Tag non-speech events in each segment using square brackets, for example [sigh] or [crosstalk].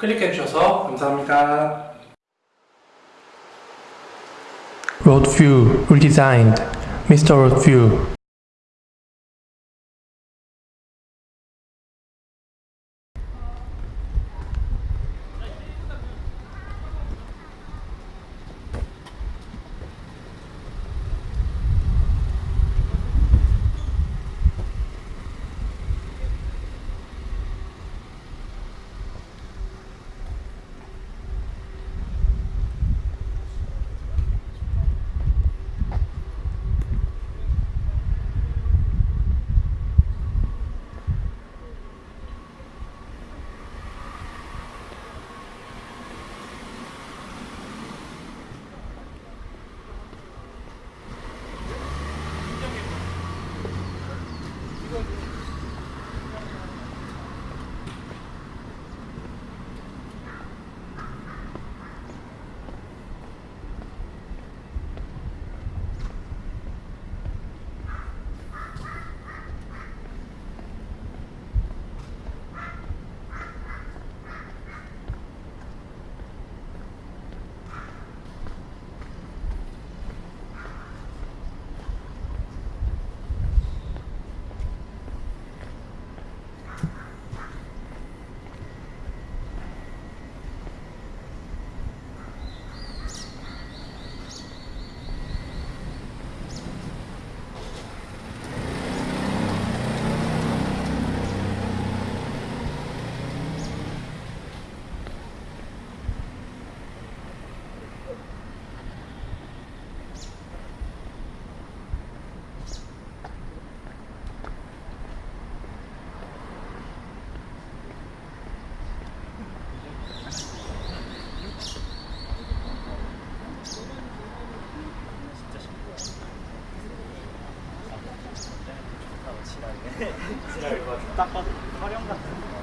클릭해 주셔서 감사합니다. Road View redesigned. Mr. Road View. 딱 봐도 화령 같은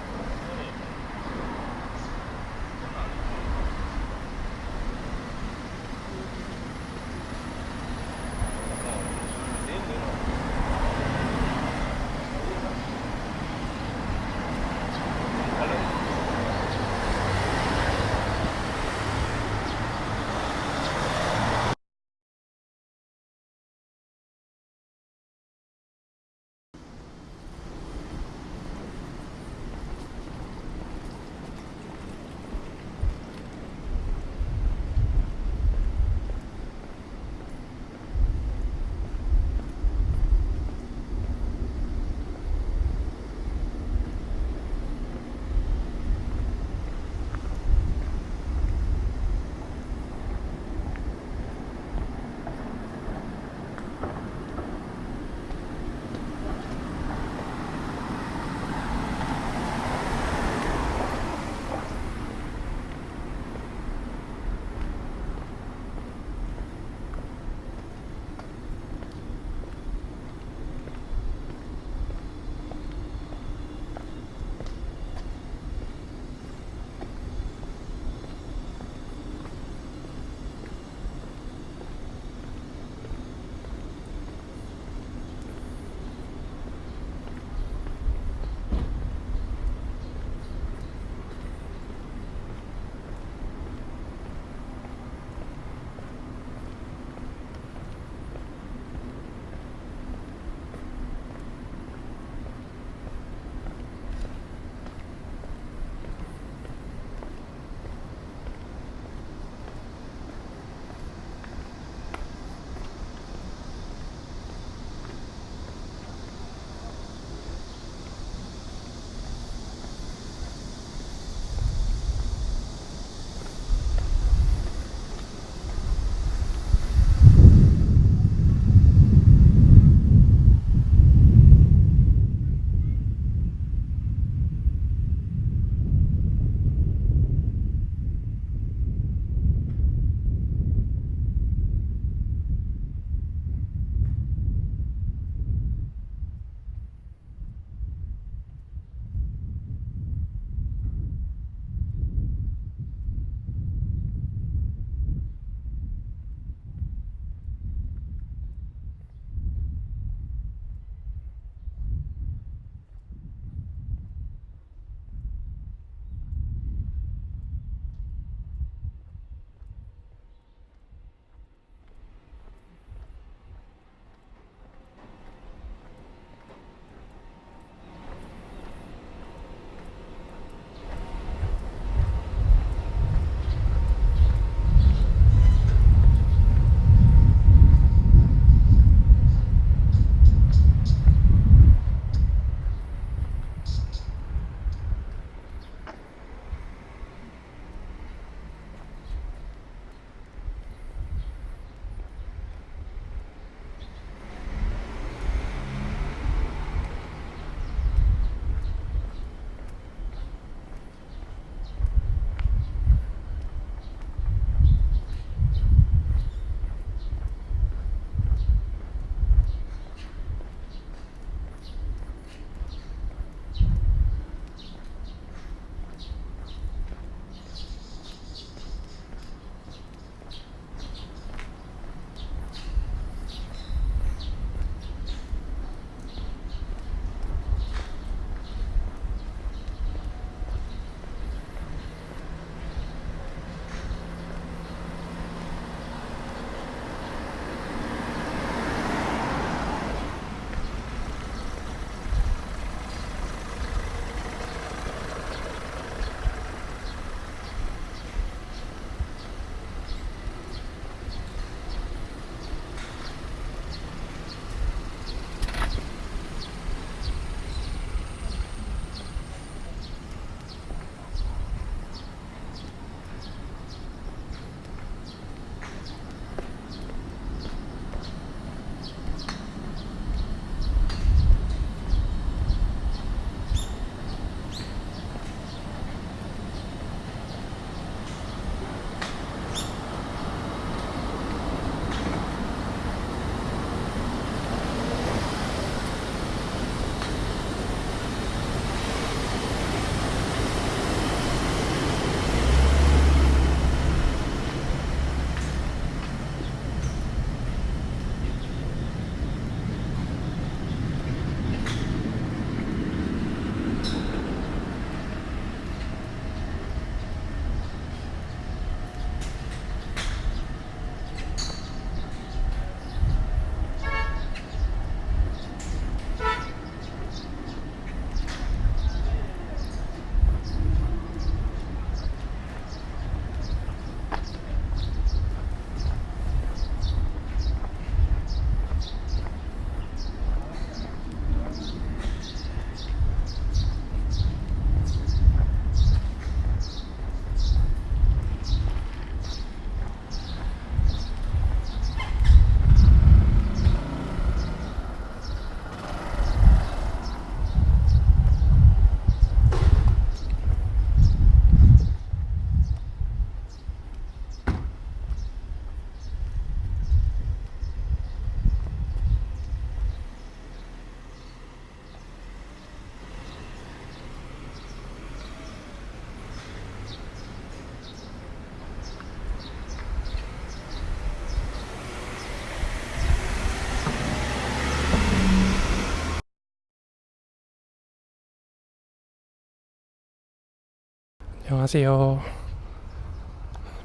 안녕하세요.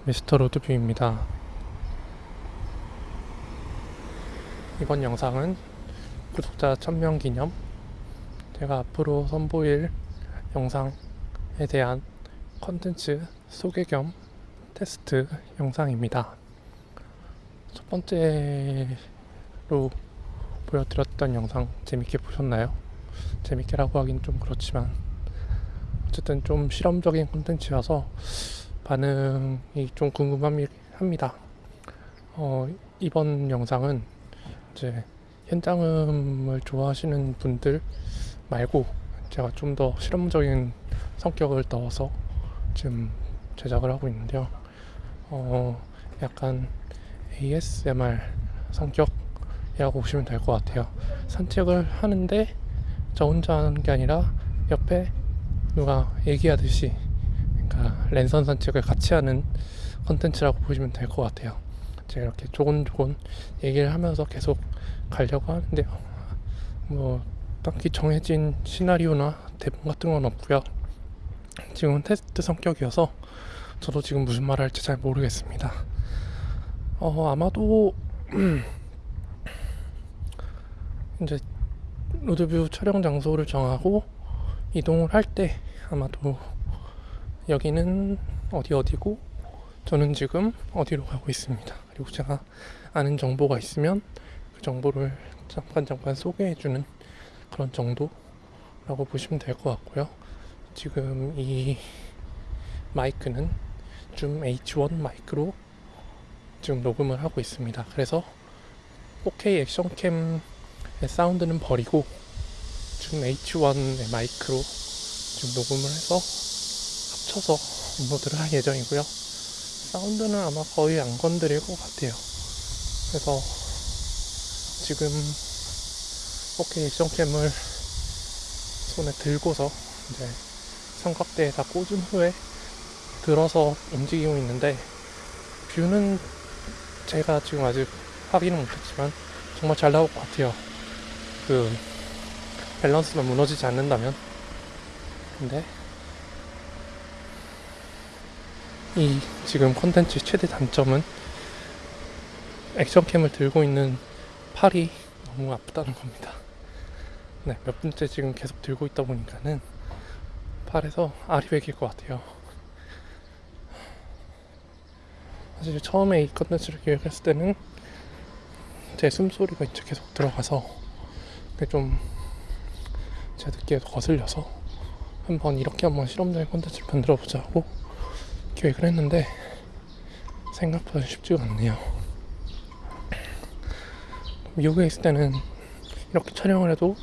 미스터 로드뷰입니다. 이번 영상은 구독자 1000명 기념 제가 앞으로 선보일 영상에 대한 컨텐츠 소개 겸 테스트 영상입니다. 첫 번째로 보여드렸던 영상 재밌게 보셨나요? 재밌게라고 하긴 좀 그렇지만 어쨌든 좀 실험적인 콘텐츠여서 반응이 좀 궁금합니다. 어, 이번 영상은 이제 현장음을 좋아하시는 분들 말고 제가 좀 더 실험적인 성격을 넣어서 지금 제작을 하고 있는데요. 어, 약간 ASMR 성격이라고 보시면 될 것 같아요. 산책을 하는데 저 혼자 하는 게 아니라 옆에 누가 얘기하듯이 그러니까 랜선 산책을 같이 하는 컨텐츠라고 보시면 될 것 같아요. 제가 이렇게 조곤조곤 얘기를 하면서 계속 가려고 하는데요. 뭐 딱히 정해진 시나리오나 대본 같은 건 없고요. 지금은 테스트 성격이어서 저도 지금 무슨 말을 할지 잘 모르겠습니다. 어 아마도 [clears throat] 이제 로드뷰 촬영 장소를 정하고 이동을 할 때 아마도 여기는 어디 어디고 저는 지금 어디로 가고 있습니다. 그리고 제가 아는 정보가 있으면 그 정보를 잠깐 잠깐 소개해주는 그런 정도라고 보시면 될 것 같고요. 지금 이 마이크는 줌 H1 마이크로 지금 녹음을 하고 있습니다. 그래서 4K 액션캠의 사운드는 버리고 줌 H1의 마이크로 지금 녹음을 해서 합쳐서 업로드를 할 예정이고요. 사운드는 아마 거의 안 건드릴 것 같아요. 그래서 지금 4K 액션캠을 손에 들고서 이제 삼각대에다 꽂은 후에 들어서 움직이고 있는데 뷰는 제가 지금 아직 확인은 못했지만 정말 잘 나올 것 같아요. 그 밸런스만 무너지지 않는다면 근데 이 지금 콘텐츠 최대 단점은 액션캠을 들고 있는 팔이 너무 아프다는 겁니다. 네, 몇 분째 지금 계속 들고 있다 보니까는 팔에서 알이 베길 것 같아요. 사실 처음에 이 컨텐츠를 기획했을 때는 제 숨소리가 이제 계속 들어가서 좀 제 듣기에 거슬려서 한번 이렇게 한번 실험적인 콘텐츠를 만들어 보자 하고 기획을 했는데 생각보다 쉽지가 않네요. 미국에 있을 때는 이렇게 촬영을 해도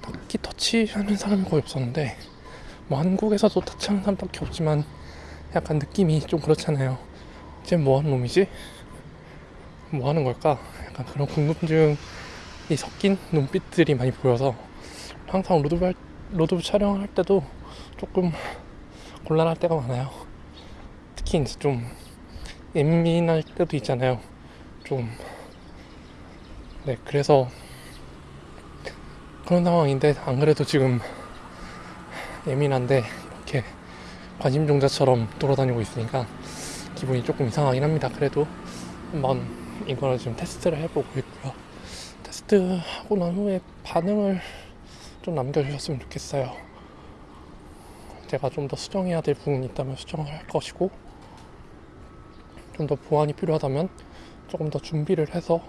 딱히 터치하는 사람이 거의 없었는데 뭐 한국에서도 터치하는 사람 딱히 없지만 약간 느낌이 좀 그렇잖아요. 쟤 뭐 하는 놈이지? 뭐 하는 걸까? 약간 그런 궁금증이 섞인 눈빛들이 많이 보여서 항상 로드뷰, 할, 로드뷰 촬영을 할 때도 조금 곤란할 때가 많아요. 특히 이제 좀 예민할 때도 있잖아요. 좀. 네, 그래서 그런 상황인데 안 그래도 지금 예민한데 이렇게 관심종자처럼 돌아다니고 있으니까 기분이 조금 이상하긴 합니다. 그래도 한번 이거를 지금 테스트를 해보고 있고요. 테스트하고 난 후에 반응을 좀 남겨주셨으면 좋겠어요. 제가 좀 더 수정해야 될 부분이 있다면 수정을 할 것이고 좀 더 보완이 필요하다면 조금 더 준비를 해서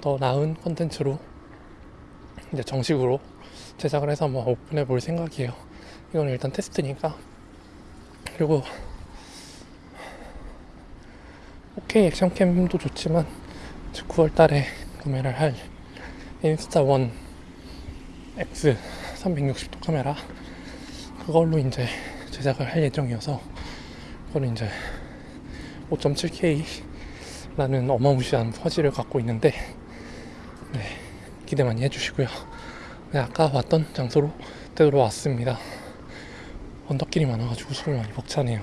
더 나은 컨텐츠로 이제 정식으로 제작을 해서 한번 오픈해 볼 생각이에요. 이건 일단 테스트니까 그리고 오케이 액션캠도 좋지만 9월 달에 구매를 할 인스타1 X 360도 카메라 그걸로 이제 제작을 할 예정이어서 그거는 이제 5.7K 라는 어마무시한 화질을 갖고 있는데 네, 기대 많이 해주시고요. 네, 아까 왔던 장소로 되돌아 왔습니다. 언덕길이 많아가지고 숨이 많이 벅차네요.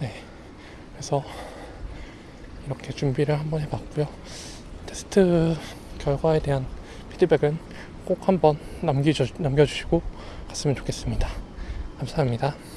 네, 그래서 이렇게 준비를 한번 해봤고요. 테스트 결과에 대한 피드백은 꼭 한번 남겨주, 남겨주시고 갔으면 좋겠습니다. 감사합니다.